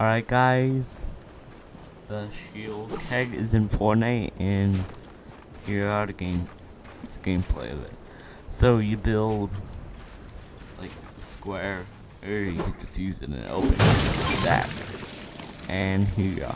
Alright guys, the shield keg is in Fortnite and here are the game, it's the gameplay of it. So you build like square, or you can just use it in an open like that. And here you go.